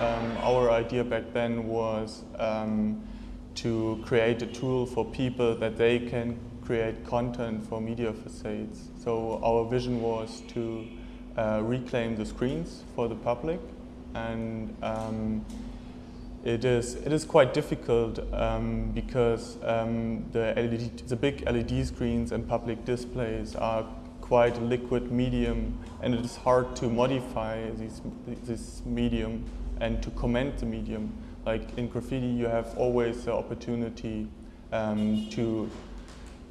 Um, our idea back then was um, to create a tool for people that they can create content for media facades. So our vision was to uh, reclaim the screens for the public and um, it is it is quite difficult um, because um, the LED, the big LED screens and public displays are quite a liquid medium and it is hard to modify this, this medium and to comment the medium. Like in graffiti you have always the opportunity um, to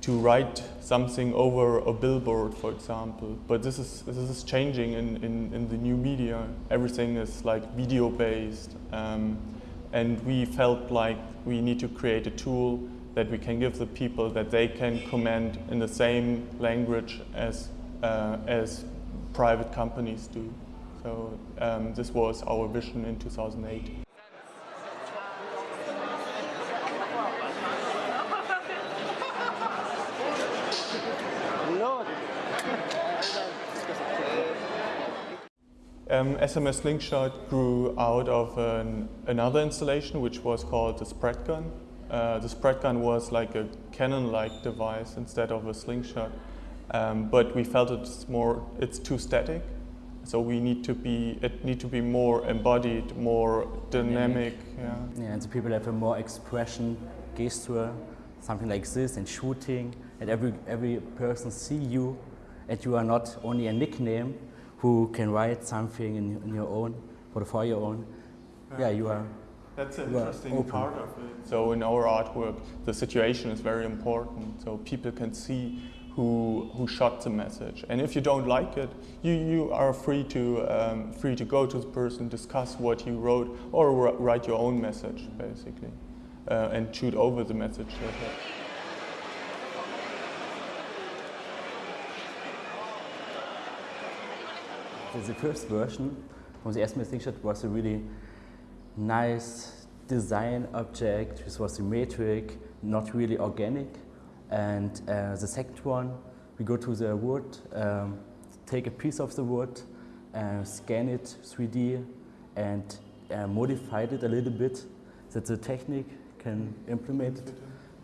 to write something over a billboard, for example. But this is this is changing in, in, in the new media. Everything is like video based. Um, and we felt like we need to create a tool that we can give the people that they can comment in the same language as, uh, as private companies do. So um, this was our vision in 2008. Um, SMS Slingshot grew out of an, another installation which was called the spread gun. Uh, the spread gun was like a cannon-like device instead of a slingshot, um, but we felt it's more it's too static, so we need to be it need to be more embodied, more dynamic. Yeah, yeah and so people have a more expression, gesture, something like this, and shooting, and every every person see you, and you are not only a nickname, who can write something in, in your own, for, for your own, yeah you are that's an interesting part of it. So in our artwork, the situation is very important. So people can see who who shot the message, and if you don't like it, you you are free to um, free to go to the person, discuss what you wrote, or write your own message basically, uh, and shoot over the message. the first version from the SMS Slingshot was a really nice design object, which was symmetric, not really organic. And uh, the second one, we go to the wood, um, take a piece of the wood, uh, scan it 3D, and uh, modify it a little bit that the technique can implement it.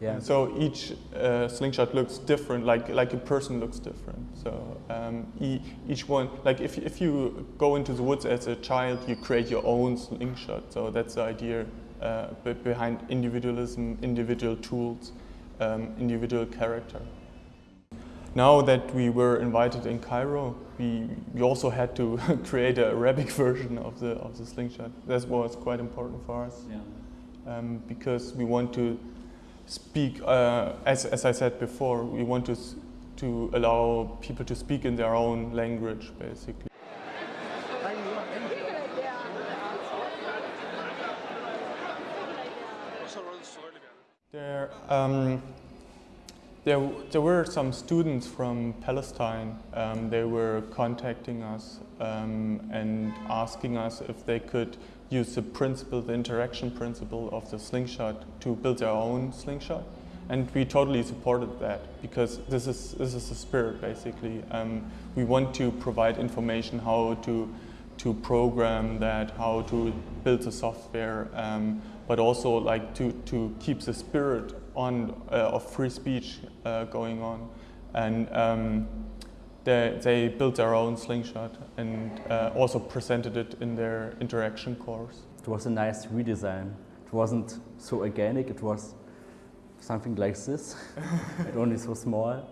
Yeah. So each uh, slingshot looks different, like like a person looks different. So um, e each one, like if if you go into the woods as a child, you create your own slingshot. So that's the idea uh, behind individualism, individual tools, um, individual character. Now that we were invited in Cairo, we, we also had to create a Arabic version of the of the slingshot. That was quite important for us. Yeah. Um, because we want to speak, uh, as, as I said before, we want to, to allow people to speak in their own language, basically. There, um, there, there were some students from Palestine. Um, they were contacting us um, and asking us if they could use the principle, the interaction principle of the slingshot to build their own slingshot. And we totally supported that because this is, this is the spirit basically. Um, we want to provide information how to, to program that, how to build the software, um, but also like to, to keep the spirit on uh, of free speech uh, going on. And um, they, they built their own slingshot and uh, also presented it in their interaction course. It was a nice redesign. It wasn't so organic, it was something like this, but only so small.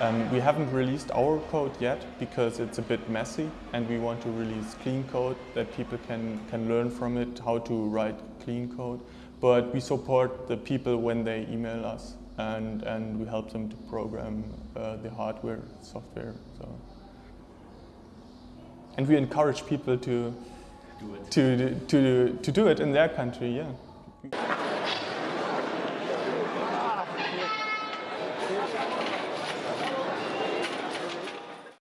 Um, we haven't released our code yet because it's a bit messy and we want to release clean code that people can, can learn from it how to write clean code. But we support the people when they email us and, and we help them to program uh, the hardware, software. So. And we encourage people to, to, to, to, to do it in their country, yeah.